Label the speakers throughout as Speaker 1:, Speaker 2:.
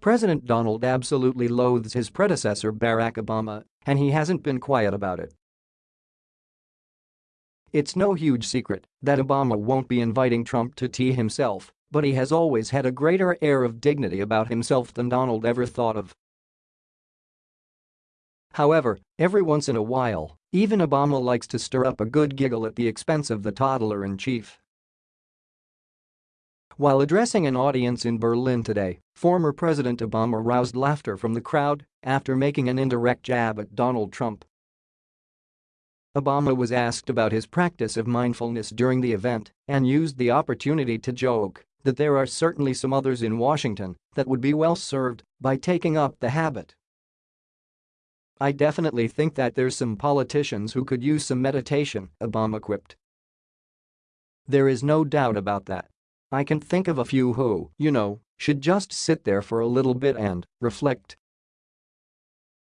Speaker 1: President Donald absolutely loathes his predecessor Barack Obama, and he hasn't been quiet about it. It's no huge secret that Obama won't be inviting Trump to tea himself, but he has always had a greater air of dignity about himself than Donald ever thought of. However, every once in a while, even Obama likes to stir up a good giggle at the expense of the toddler-in-chief. While addressing an audience in Berlin today, former President Obama roused laughter from the crowd after making an indirect jab at Donald Trump. Obama was asked about his practice of mindfulness during the event and used the opportunity to joke that there are certainly some others in Washington that would be well served by taking up the habit. I definitely think that there's some politicians who could use some meditation, Obama quipped. There is no doubt about that. I can think of a few who, you know, should just sit there for a little bit and reflect.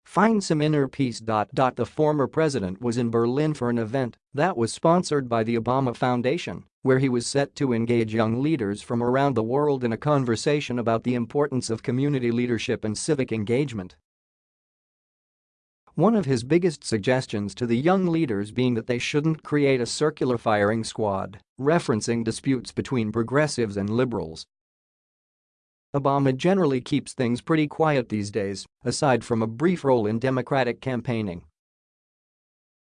Speaker 1: Find some inner peace. The former president was in Berlin for an event that was sponsored by the Obama Foundation, where he was set to engage young leaders from around the world in a conversation about the importance of community leadership and civic engagement. One of his biggest suggestions to the young leaders being that they shouldn't create a circular firing squad, referencing disputes between progressives and liberals. Obama generally keeps things pretty quiet these days, aside from a brief role in Democratic campaigning.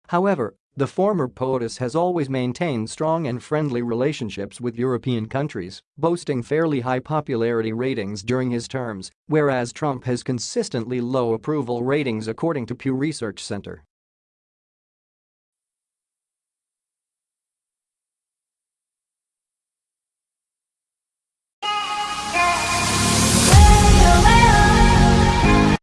Speaker 1: However, the former POTUS has always maintained strong and friendly relationships with European countries, boasting fairly high popularity ratings during his terms, whereas Trump has consistently low approval ratings according to Pew Research Center.